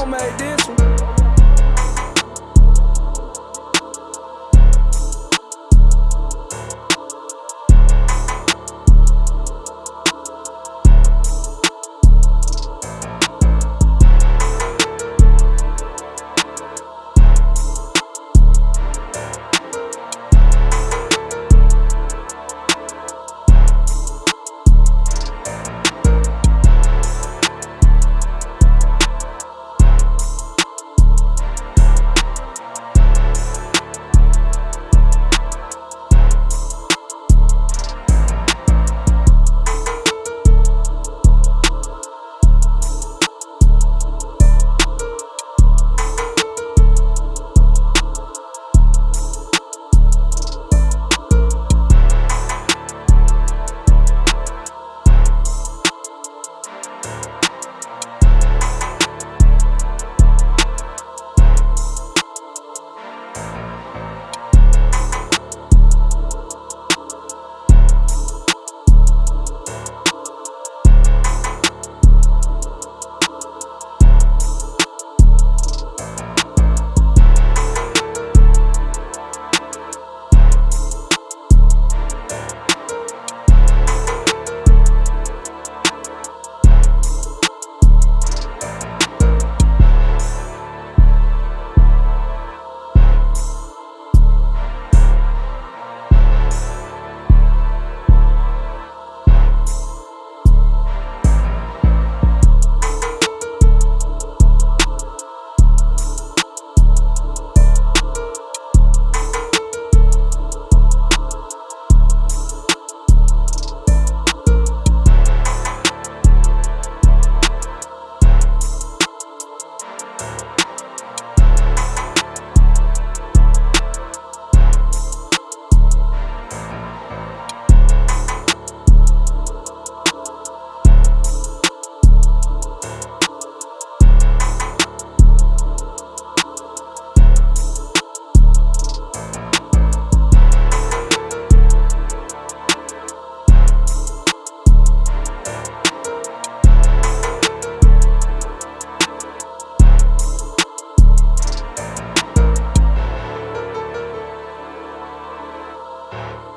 homemade. Bye.